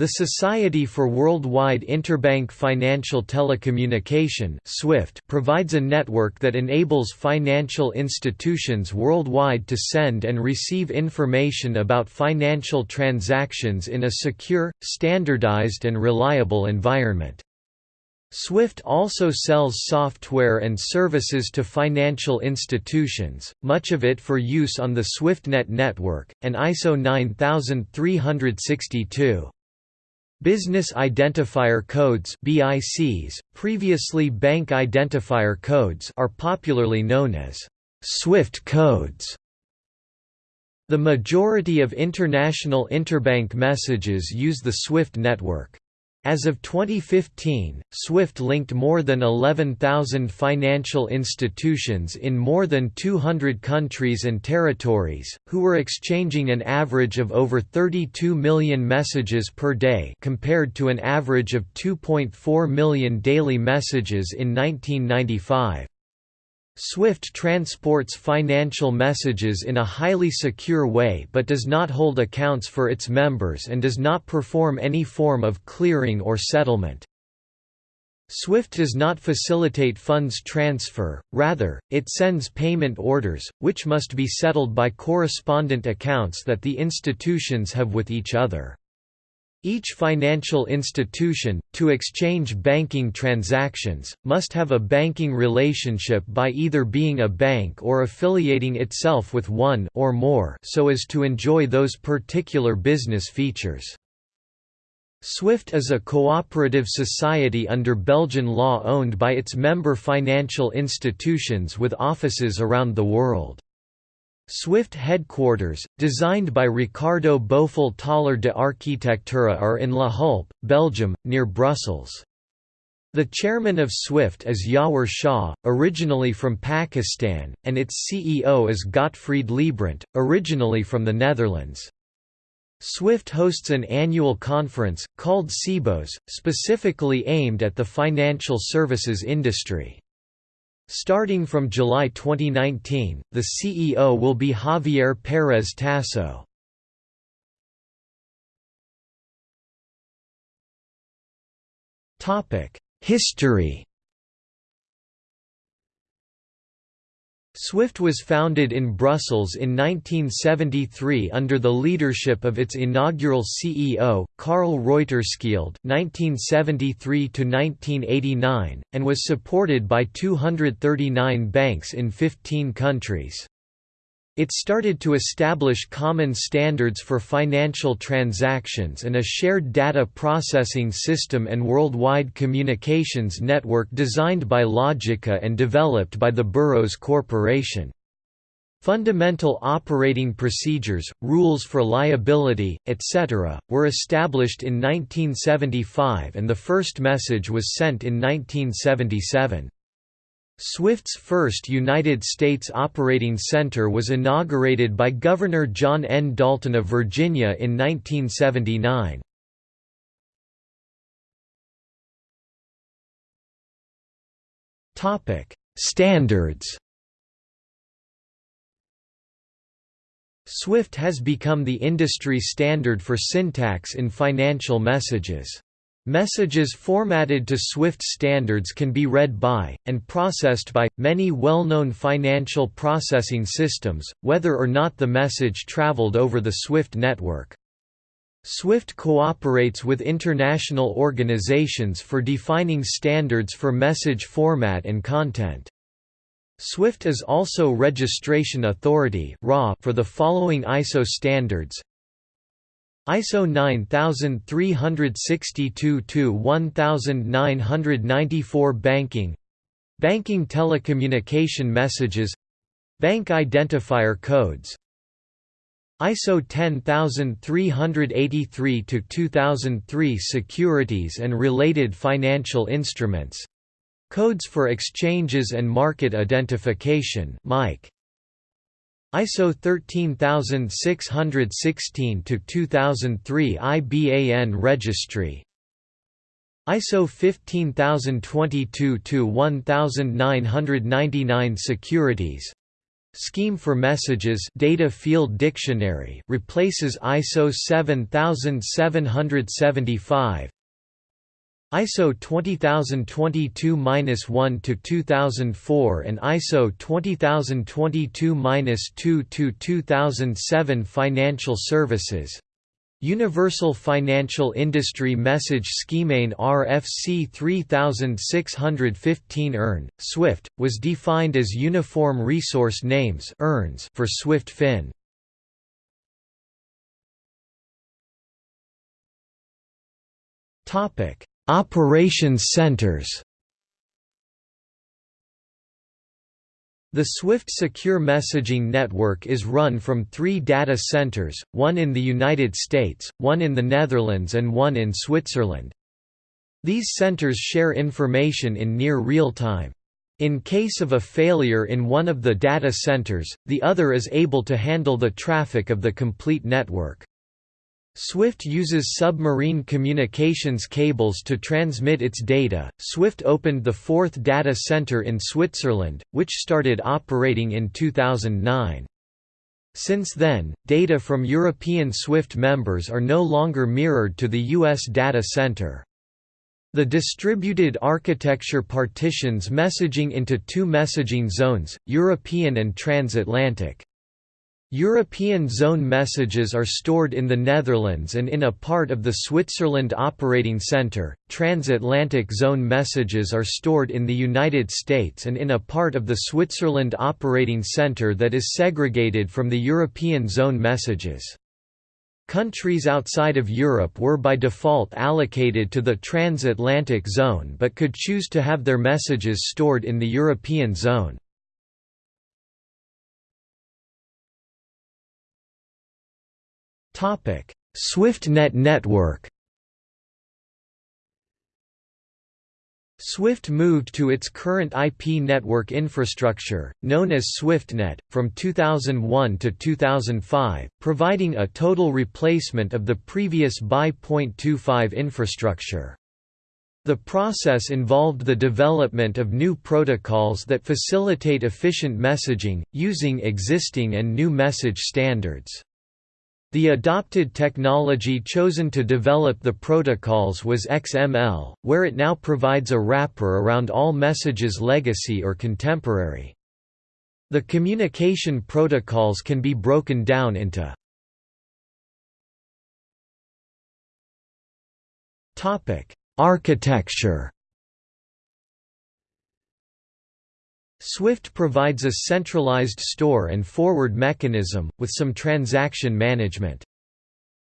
The Society for Worldwide Interbank Financial Telecommunication (SWIFT) provides a network that enables financial institutions worldwide to send and receive information about financial transactions in a secure, standardized and reliable environment. SWIFT also sells software and services to financial institutions, much of it for use on the SWIFTNet network, and ISO 9362. Business Identifier Codes (BICs), previously Bank Identifier Codes, are popularly known as SWIFT codes. The majority of international interbank messages use the SWIFT network. As of 2015, SWIFT linked more than 11,000 financial institutions in more than 200 countries and territories, who were exchanging an average of over 32 million messages per day compared to an average of 2.4 million daily messages in 1995. SWIFT transports financial messages in a highly secure way but does not hold accounts for its members and does not perform any form of clearing or settlement. SWIFT does not facilitate funds transfer, rather, it sends payment orders, which must be settled by correspondent accounts that the institutions have with each other. Each financial institution, to exchange banking transactions, must have a banking relationship by either being a bank or affiliating itself with one or more so as to enjoy those particular business features. SWIFT is a cooperative society under Belgian law owned by its member financial institutions with offices around the world. Swift headquarters, designed by Ricardo Bofill Taller de Arquitectura are in La Hulpe, Belgium, near Brussels. The chairman of SWIFT is Yawar Shah, originally from Pakistan, and its CEO is Gottfried Leibrandt, originally from the Netherlands. SWIFT hosts an annual conference, called Sibos, specifically aimed at the financial services industry. Starting from July 2019, the CEO will be Javier Pérez Tasso. History SWIFT was founded in Brussels in 1973 under the leadership of its inaugural CEO, Karl Reuterskiöld (1973–1989), and was supported by 239 banks in 15 countries. It started to establish common standards for financial transactions and a shared data processing system and worldwide communications network designed by Logica and developed by the Burroughs Corporation. Fundamental operating procedures, rules for liability, etc., were established in 1975 and the first message was sent in 1977. SWIFT's first United States Operating Center was inaugurated by Governor John N. Dalton of Virginia in 1979. Standards SWIFT has become the industry standard for syntax in financial messages. Messages formatted to SWIFT standards can be read by, and processed by, many well-known financial processing systems, whether or not the message traveled over the SWIFT network. SWIFT cooperates with international organizations for defining standards for message format and content. SWIFT is also registration authority for the following ISO standards ISO 9362-1994 Banking Banking telecommunication messages Bank identifier codes. ISO 10383-2003 Securities and related financial instruments. Codes for exchanges and market identification MIC ISO 13616 to 2003 IBAN registry. ISO 15022 to 1999 securities. Scheme for Messages Data Field Dictionary replaces ISO 7775 ISO 20022-1 to 2004 and ISO 20022-2 to 2007 Financial Services. Universal Financial Industry Message Scheme RFC 3615 URN, SWIFT, was defined as Uniform Resource Names for SWIFT Fin. Operations centers The SWIFT Secure Messaging Network is run from three data centers, one in the United States, one in the Netherlands and one in Switzerland. These centers share information in near real time. In case of a failure in one of the data centers, the other is able to handle the traffic of the complete network. SWIFT uses submarine communications cables to transmit its data. SWIFT opened the fourth data center in Switzerland, which started operating in 2009. Since then, data from European SWIFT members are no longer mirrored to the U.S. data center. The distributed architecture partitions messaging into two messaging zones, European and transatlantic. European zone messages are stored in the Netherlands and in a part of the Switzerland Operating Centre, transatlantic zone messages are stored in the United States and in a part of the Switzerland Operating Centre that is segregated from the European zone messages. Countries outside of Europe were by default allocated to the transatlantic zone but could choose to have their messages stored in the European zone. SwiftNet network Swift moved to its current IP network infrastructure, known as SwiftNet, from 2001 to 2005, providing a total replacement of the previous BY.25 infrastructure. The process involved the development of new protocols that facilitate efficient messaging, using existing and new message standards. The adopted technology chosen to develop the protocols was XML, where it now provides a wrapper around all messages legacy or contemporary. The communication protocols can be broken down into Architecture SWIFT provides a centralized store and forward mechanism, with some transaction management.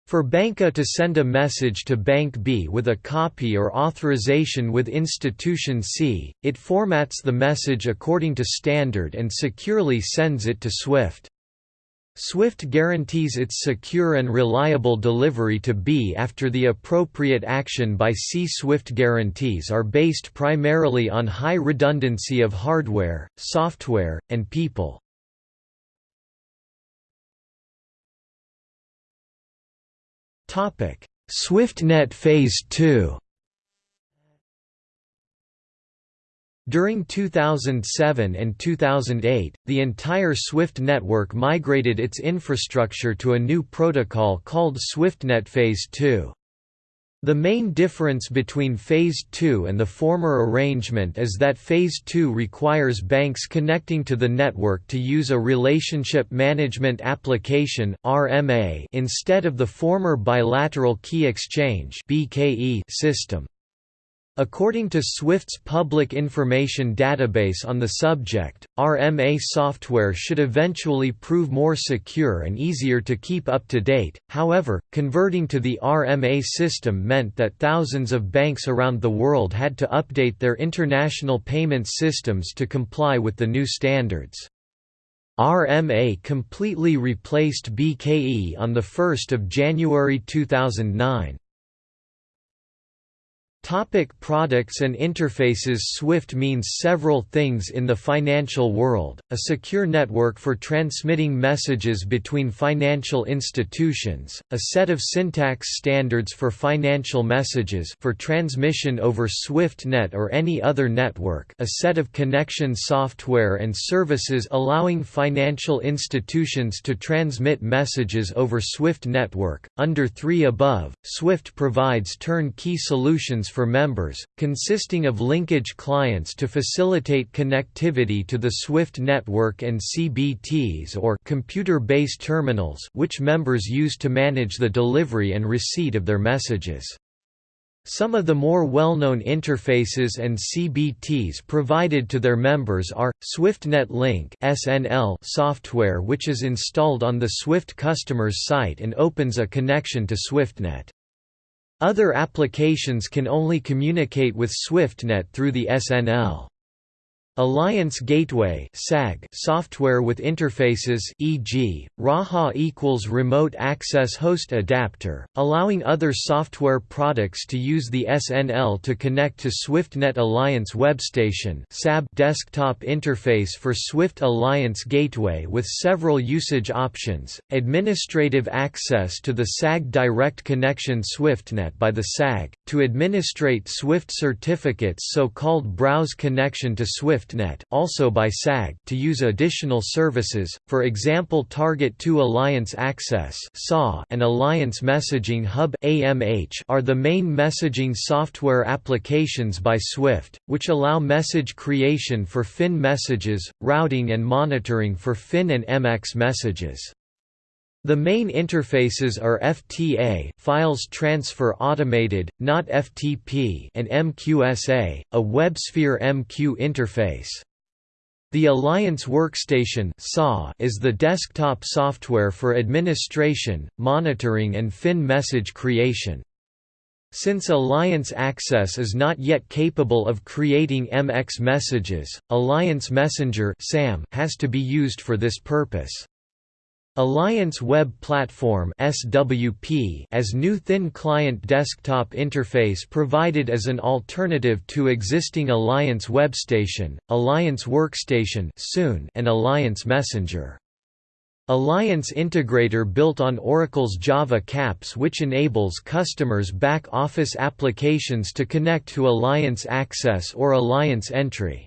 For Bank A to send a message to Bank B with a copy or authorization with Institution C, it formats the message according to standard and securely sends it to SWIFT. SWIFT guarantees its secure and reliable delivery to B after the appropriate action by C. SWIFT guarantees are based primarily on high redundancy of hardware, software, and people. SwiftNet Phase 2 During 2007 and 2008, the entire SWIFT network migrated its infrastructure to a new protocol called SwiftNet Phase 2. The main difference between Phase 2 and the former arrangement is that Phase 2 requires banks connecting to the network to use a Relationship Management Application instead of the former Bilateral Key Exchange system. According to SWIFT's public information database on the subject, RMA software should eventually prove more secure and easier to keep up to date, however, converting to the RMA system meant that thousands of banks around the world had to update their international payment systems to comply with the new standards. RMA completely replaced BKE on 1 January 2009. Topic products and interfaces SWIFT means several things in the financial world, a secure network for transmitting messages between financial institutions, a set of syntax standards for financial messages for transmission over SWIFTnet or any other network a set of connection software and services allowing financial institutions to transmit messages over SWIFT network. Under 3 above, SWIFT provides turnkey solutions for members, consisting of linkage clients to facilitate connectivity to the SWIFT network and CBTs or computer-based terminals which members use to manage the delivery and receipt of their messages. Some of the more well-known interfaces and CBTs provided to their members are, SwiftNet Link SNL software which is installed on the Swift customer's site and opens a connection to SwiftNet. Other applications can only communicate with SwiftNet through the SNL. Alliance Gateway (SAG) software with interfaces, e.g., RAHA equals Remote Access Host Adapter, allowing other software products to use the SNL to connect to SwiftNet Alliance Webstation (SAB) desktop interface for Swift Alliance Gateway with several usage options, administrative access to the SAG Direct Connection SwiftNet by the SAG to administrate Swift certificates, so-called Browse Connection to Swift SwiftNet also by SAG to use additional services, for example Target 2 Alliance Access and Alliance Messaging Hub are the main messaging software applications by Swift, which allow message creation for FIN messages, routing and monitoring for FIN and MX messages. The main interfaces are FTA Files Transfer Automated, not FTP and MQSA, a WebSphere MQ interface. The Alliance Workstation is the desktop software for administration, monitoring and FIN message creation. Since Alliance Access is not yet capable of creating MX messages, Alliance Messenger has to be used for this purpose. Alliance Web Platform (SWP) as new thin client desktop interface provided as an alternative to existing Alliance Webstation, Alliance Workstation soon, and Alliance Messenger. Alliance Integrator built on Oracle's Java CAPS which enables customers' back-office applications to connect to Alliance Access or Alliance Entry.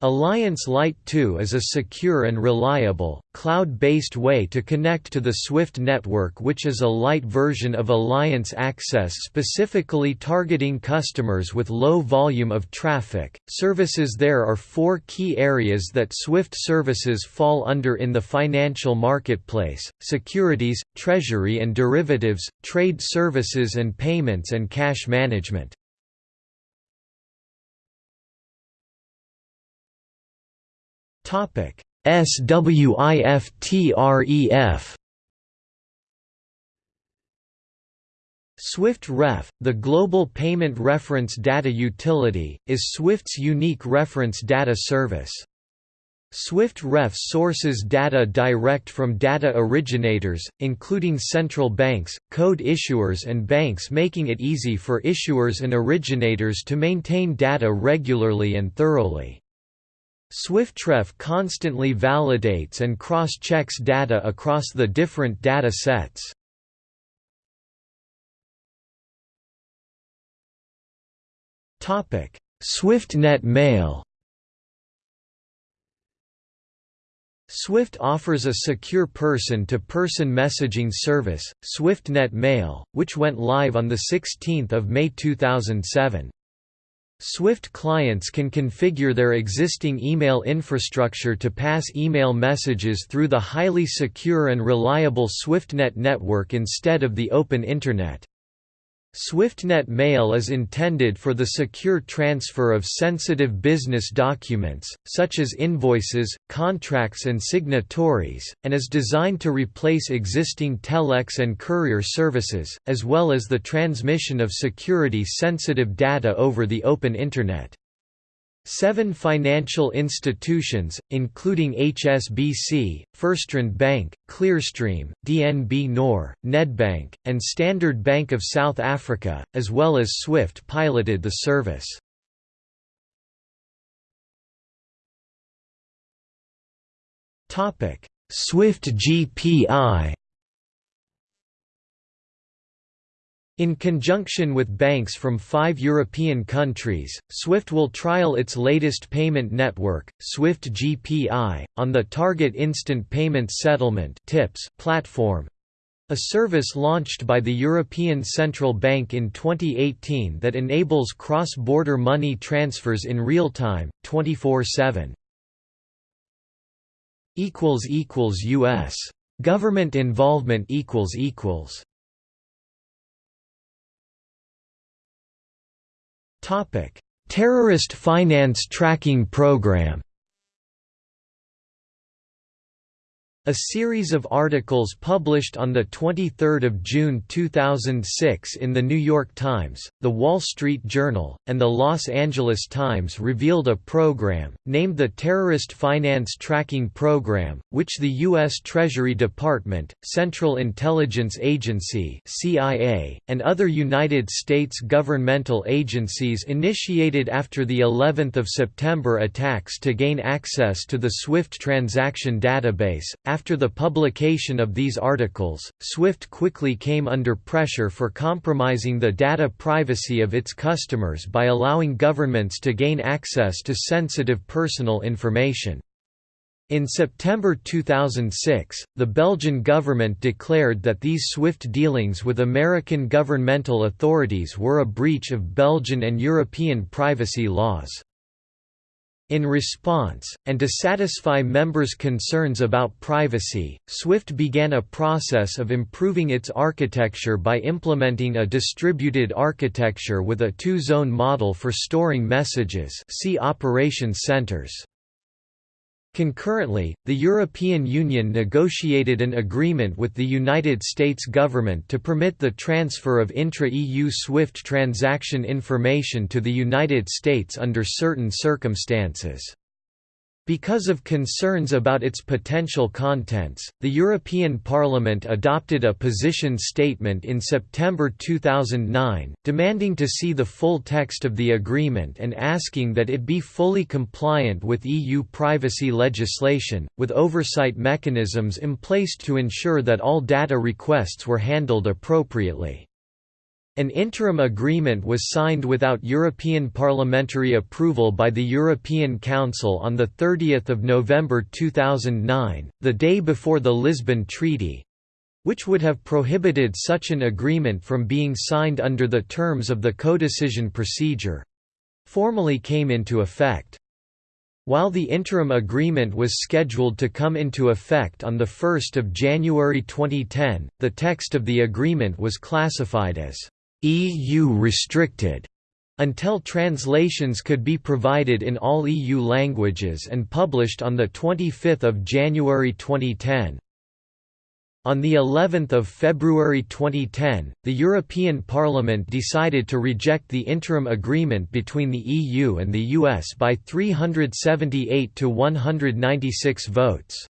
Alliance Lite 2 is a secure and reliable, cloud-based way to connect to the SWIFT network which is a light version of Alliance Access specifically targeting customers with low volume of traffic. Services There are four key areas that SWIFT services fall under in the financial marketplace, securities, treasury and derivatives, trade services and payments and cash management. Topic SWIFTREF Swift Ref, the Global Payment Reference Data Utility, is Swift's unique reference data service. Swift Ref sources data direct from data originators, including central banks, code issuers and banks making it easy for issuers and originators to maintain data regularly and thoroughly. SwiftRef constantly validates and cross-checks data across the different data sets. SwiftNet Mail Swift offers a secure person-to-person -person messaging service, SwiftNet Mail, which went live on 16 May 2007. Swift clients can configure their existing email infrastructure to pass email messages through the highly secure and reliable SwiftNet network instead of the open Internet. SwiftNet Mail is intended for the secure transfer of sensitive business documents, such as invoices, contracts and signatories, and is designed to replace existing telex and courier services, as well as the transmission of security-sensitive data over the open Internet. Seven financial institutions, including HSBC, FirstRand Bank, Clearstream, DNB Nor, Nedbank, and Standard Bank of South Africa, as well as SWIFT piloted the service. SWIFT GPI In conjunction with banks from five European countries, SWIFT will trial its latest payment network, SWIFT GPI, on the Target Instant Payment Settlement platform, a service launched by the European Central Bank in 2018 that enables cross-border money transfers in real time, 24/7. U.S. Government involvement equals equals Terrorist Finance Tracking Program A series of articles published on 23 June 2006 in The New York Times, The Wall Street Journal, and The Los Angeles Times revealed a program, named the Terrorist Finance Tracking Program, which the U.S. Treasury Department, Central Intelligence Agency CIA, and other United States governmental agencies initiated after the 11th of September attacks to gain access to the SWIFT transaction database, after the publication of these articles, SWIFT quickly came under pressure for compromising the data privacy of its customers by allowing governments to gain access to sensitive personal information. In September 2006, the Belgian government declared that these SWIFT dealings with American governmental authorities were a breach of Belgian and European privacy laws. In response, and to satisfy members' concerns about privacy, SWIFT began a process of improving its architecture by implementing a distributed architecture with a two-zone model for storing messages see operations centers. Concurrently, the European Union negotiated an agreement with the United States government to permit the transfer of intra-EU SWIFT transaction information to the United States under certain circumstances. Because of concerns about its potential contents, the European Parliament adopted a position statement in September 2009, demanding to see the full text of the agreement and asking that it be fully compliant with EU privacy legislation, with oversight mechanisms in place to ensure that all data requests were handled appropriately. An interim agreement was signed without European parliamentary approval by the European Council on 30 November 2009, the day before the Lisbon Treaty—which would have prohibited such an agreement from being signed under the terms of the codecision procedure—formally came into effect. While the interim agreement was scheduled to come into effect on 1 January 2010, the text of the agreement was classified as EU restricted until translations could be provided in all EU languages and published on 25 January 2010. On the 11th of February 2010, the European Parliament decided to reject the interim agreement between the EU and the US by 378 to 196 votes.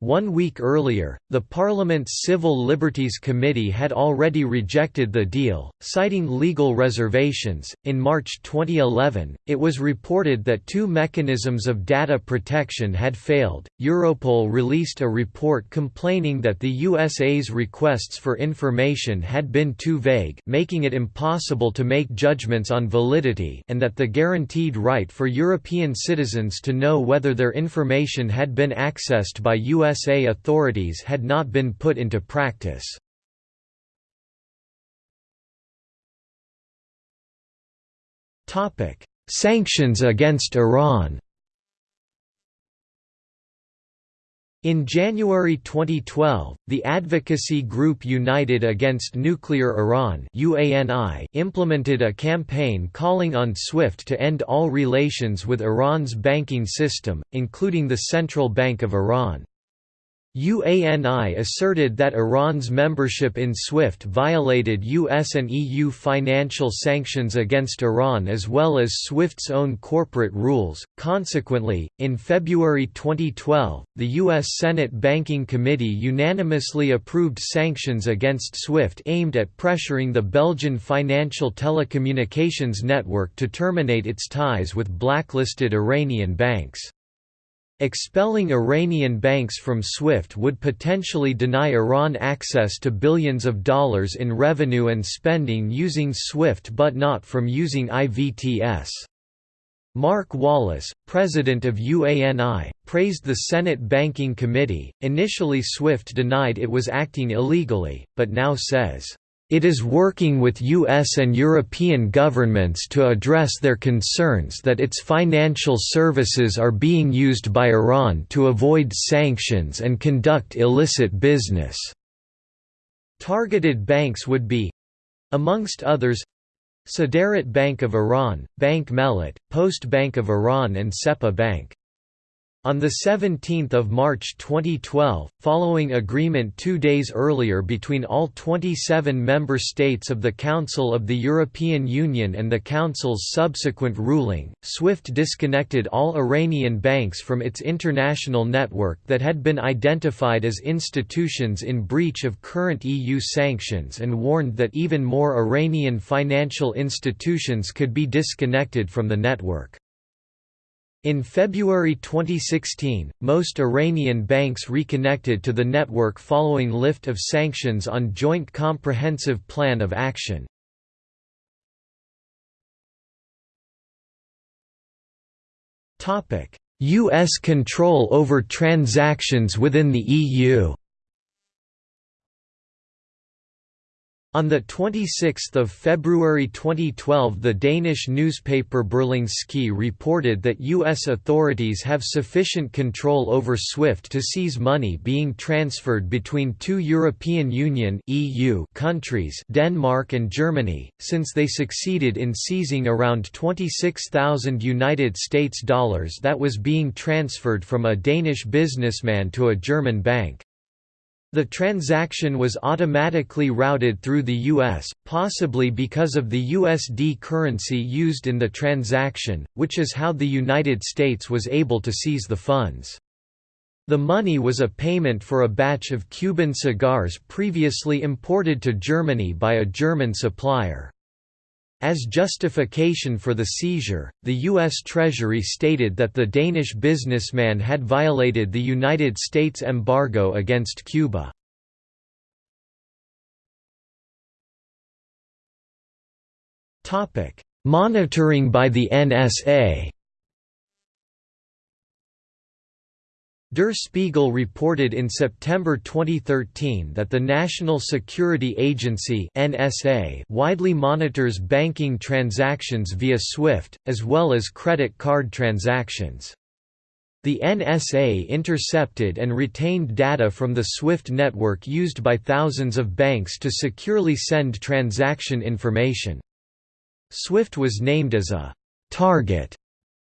One week earlier, the Parliament's Civil Liberties Committee had already rejected the deal, citing legal reservations. In March 2011, it was reported that two mechanisms of data protection had failed. Europol released a report complaining that the USA's requests for information had been too vague, making it impossible to make judgments on validity, and that the guaranteed right for European citizens to know whether their information had been accessed by US USA authorities had not been put into practice. Sanctions against Iran In January 2012, the advocacy group United Against Nuclear Iran implemented a campaign calling on SWIFT to end all relations with Iran's banking system, including the Central Bank of Iran. UANI asserted that Iran's membership in SWIFT violated US and EU financial sanctions against Iran as well as SWIFT's own corporate rules. Consequently, in February 2012, the US Senate Banking Committee unanimously approved sanctions against SWIFT aimed at pressuring the Belgian financial telecommunications network to terminate its ties with blacklisted Iranian banks. Expelling Iranian banks from SWIFT would potentially deny Iran access to billions of dollars in revenue and spending using SWIFT but not from using IVTS. Mark Wallace, president of UANI, praised the Senate Banking Committee. Initially, SWIFT denied it was acting illegally, but now says, it is working with US and European governments to address their concerns that its financial services are being used by Iran to avoid sanctions and conduct illicit business. Targeted banks would be amongst others Saderat Bank of Iran, Bank Mellat, Post Bank of Iran and Sepah Bank. On 17 March 2012, following agreement two days earlier between all 27 member states of the Council of the European Union and the Council's subsequent ruling, SWIFT disconnected all Iranian banks from its international network that had been identified as institutions in breach of current EU sanctions and warned that even more Iranian financial institutions could be disconnected from the network. In February 2016, most Iranian banks reconnected to the network following lift of sanctions on Joint Comprehensive Plan of Action. U.S. control over transactions within the EU On 26 February 2012 the Danish newspaper Berlingske reported that U.S. authorities have sufficient control over SWIFT to seize money being transferred between two European Union EU countries Denmark and Germany, since they succeeded in seizing around 26,000 United States dollars that was being transferred from a Danish businessman to a German bank. The transaction was automatically routed through the U.S., possibly because of the USD currency used in the transaction, which is how the United States was able to seize the funds. The money was a payment for a batch of Cuban cigars previously imported to Germany by a German supplier. As justification for the seizure, the U.S. Treasury stated that the Danish businessman had violated the United States embargo against Cuba. Monitoring by the NSA Der Spiegel reported in September 2013 that the National Security Agency (NSA) widely monitors banking transactions via SWIFT as well as credit card transactions. The NSA intercepted and retained data from the SWIFT network used by thousands of banks to securely send transaction information. SWIFT was named as a target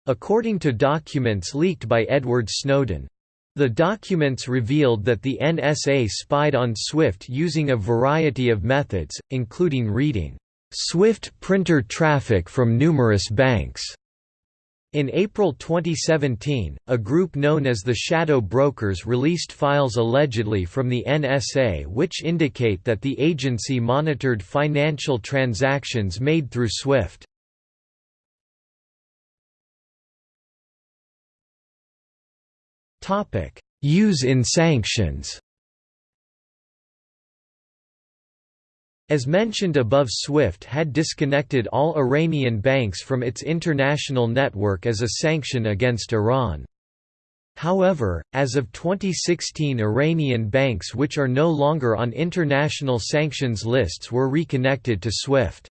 according to documents leaked by Edward Snowden. The documents revealed that the NSA spied on SWIFT using a variety of methods, including reading SWIFT printer traffic from numerous banks. In April 2017, a group known as the Shadow Brokers released files allegedly from the NSA which indicate that the agency monitored financial transactions made through SWIFT. Use in sanctions As mentioned above SWIFT had disconnected all Iranian banks from its international network as a sanction against Iran. However, as of 2016 Iranian banks which are no longer on international sanctions lists were reconnected to SWIFT.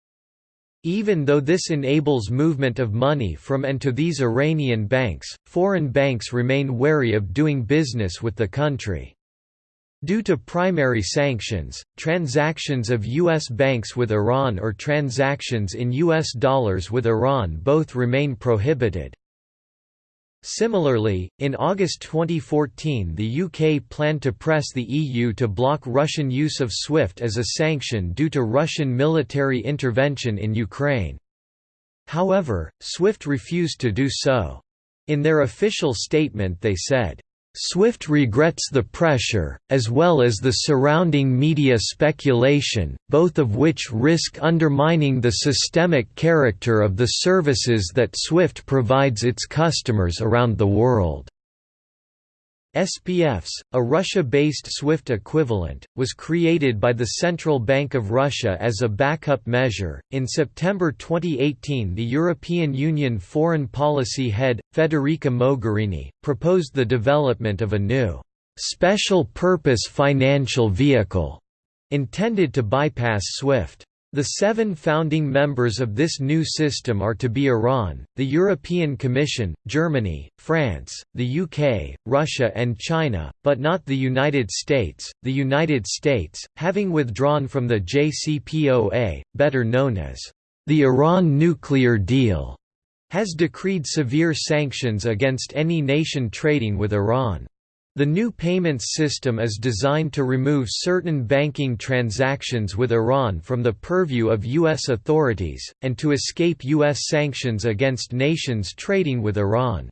Even though this enables movement of money from and to these Iranian banks, foreign banks remain wary of doing business with the country. Due to primary sanctions, transactions of U.S. banks with Iran or transactions in U.S. dollars with Iran both remain prohibited. Similarly, in August 2014 the UK planned to press the EU to block Russian use of SWIFT as a sanction due to Russian military intervention in Ukraine. However, SWIFT refused to do so. In their official statement they said, SWIFT regrets the pressure, as well as the surrounding media speculation, both of which risk undermining the systemic character of the services that SWIFT provides its customers around the world. SPFs, a Russia-based SWIFT equivalent, was created by the Central Bank of Russia as a backup measure. In September 2018, the European Union foreign policy head Federica Mogherini proposed the development of a new special purpose financial vehicle intended to bypass SWIFT. The seven founding members of this new system are to be Iran, the European Commission, Germany, France, the UK, Russia and China, but not the United States. The United States, having withdrawn from the JCPOA, better known as the Iran nuclear deal, has decreed severe sanctions against any nation trading with Iran. The new payments system is designed to remove certain banking transactions with Iran from the purview of U.S. authorities, and to escape U.S. sanctions against nations trading with Iran.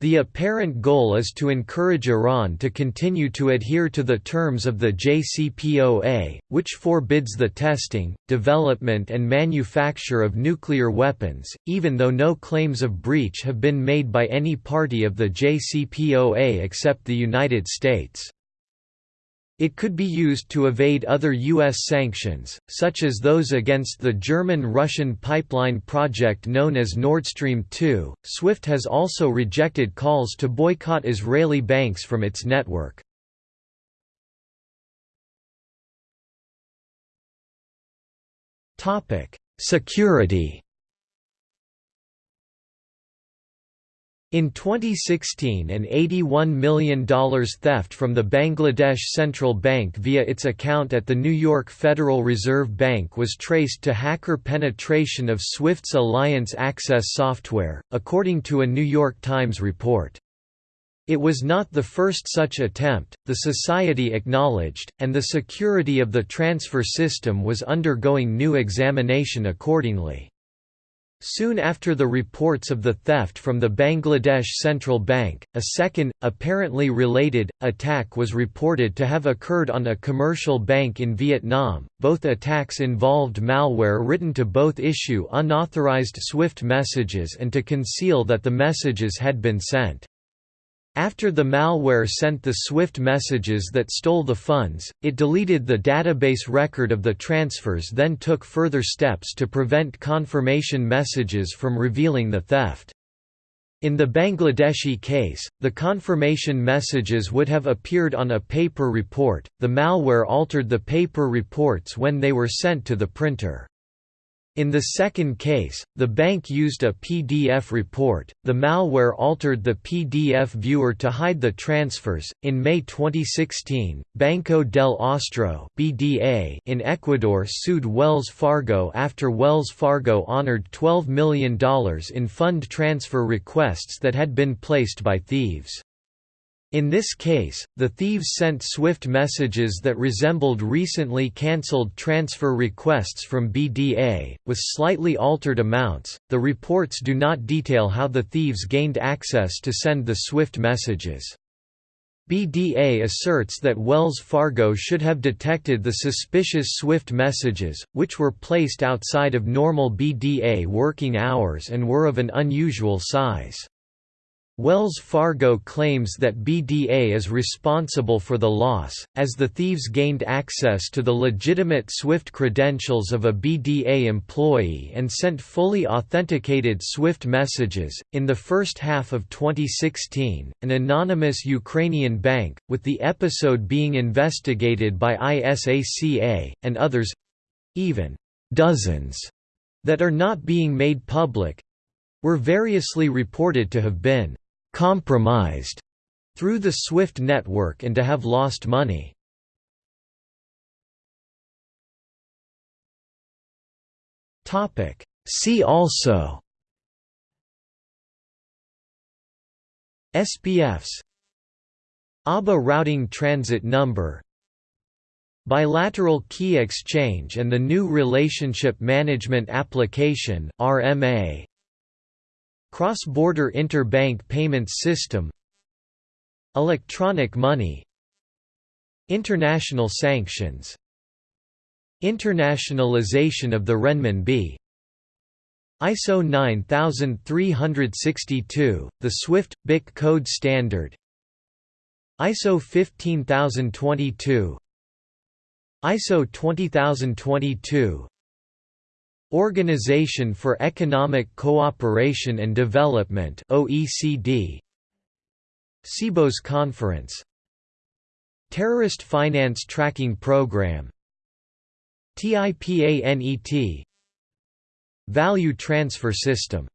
The apparent goal is to encourage Iran to continue to adhere to the terms of the JCPOA, which forbids the testing, development and manufacture of nuclear weapons, even though no claims of breach have been made by any party of the JCPOA except the United States. It could be used to evade other U.S. sanctions, such as those against the German-Russian pipeline project known as Nord Stream 2. SWIFT has also rejected calls to boycott Israeli banks from its network. Security In 2016 an $81 million theft from the Bangladesh Central Bank via its account at the New York Federal Reserve Bank was traced to hacker penetration of SWIFT's Alliance Access software, according to a New York Times report. It was not the first such attempt, the society acknowledged, and the security of the transfer system was undergoing new examination accordingly. Soon after the reports of the theft from the Bangladesh Central Bank, a second, apparently related, attack was reported to have occurred on a commercial bank in Vietnam. Both attacks involved malware written to both issue unauthorized SWIFT messages and to conceal that the messages had been sent. After the malware sent the SWIFT messages that stole the funds, it deleted the database record of the transfers then took further steps to prevent confirmation messages from revealing the theft. In the Bangladeshi case, the confirmation messages would have appeared on a paper report, the malware altered the paper reports when they were sent to the printer. In the second case, the bank used a PDF report. The malware altered the PDF viewer to hide the transfers. In May 2016, Banco del Austro (BDA) in Ecuador sued Wells Fargo after Wells Fargo honored $12 million in fund transfer requests that had been placed by thieves. In this case, the thieves sent SWIFT messages that resembled recently cancelled transfer requests from BDA, with slightly altered amounts. The reports do not detail how the thieves gained access to send the SWIFT messages. BDA asserts that Wells Fargo should have detected the suspicious SWIFT messages, which were placed outside of normal BDA working hours and were of an unusual size. Wells Fargo claims that BDA is responsible for the loss, as the thieves gained access to the legitimate SWIFT credentials of a BDA employee and sent fully authenticated SWIFT messages. In the first half of 2016, an anonymous Ukrainian bank, with the episode being investigated by ISACA, and others even dozens that are not being made public were variously reported to have been compromised through the SWIFT network and to have lost money. See also SPFs ABA routing transit number. Bilateral key exchange and the new Relationship Management Application RMA Cross-border interbank payments system Electronic money International sanctions Internationalization of the renminbi ISO 9362, the SWIFT BIC code standard ISO 15022 ISO 20022 Organization for Economic Cooperation and Development OECD Sibos Conference. Terrorist Finance Tracking Program. TIPANET Value Transfer System